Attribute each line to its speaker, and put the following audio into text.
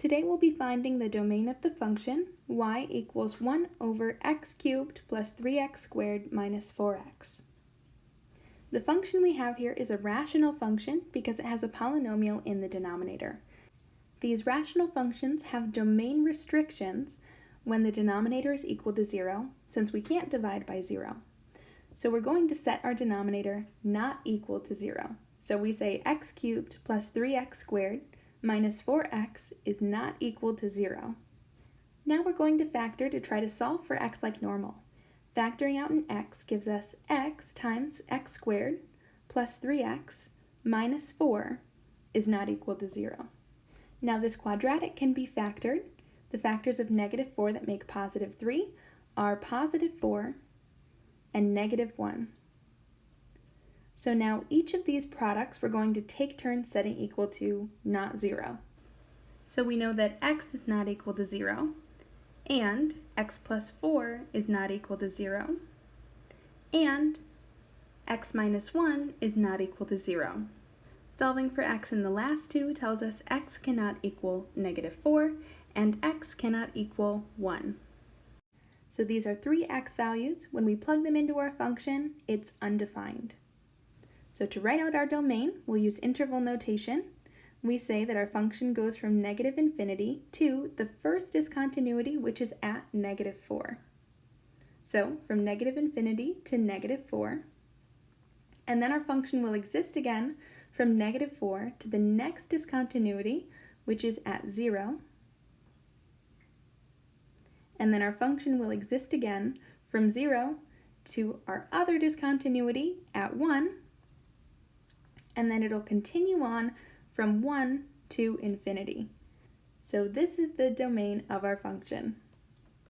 Speaker 1: Today we'll be finding the domain of the function y equals 1 over x cubed plus 3x squared minus 4x. The function we have here is a rational function because it has a polynomial in the denominator. These rational functions have domain restrictions when the denominator is equal to 0, since we can't divide by 0. So we're going to set our denominator not equal to 0. So we say x cubed plus 3x squared minus 4x is not equal to 0. Now we're going to factor to try to solve for x like normal. Factoring out an x gives us x times x squared plus 3x minus 4 is not equal to 0. Now this quadratic can be factored. The factors of negative 4 that make positive 3 are positive 4 and negative 1. So now each of these products we're going to take turns setting equal to not 0. So we know that x is not equal to 0, and x plus 4 is not equal to 0, and x minus 1 is not equal to 0. Solving for x in the last two tells us x cannot equal negative 4, and x cannot equal 1. So these are three x values. When we plug them into our function, it's undefined. So to write out our domain, we'll use interval notation. We say that our function goes from negative infinity to the first discontinuity, which is at negative 4. So from negative infinity to negative 4. And then our function will exist again from negative 4 to the next discontinuity, which is at 0. And then our function will exist again from 0 to our other discontinuity at 1, and then it'll continue on from 1 to infinity. So this is the domain of our function.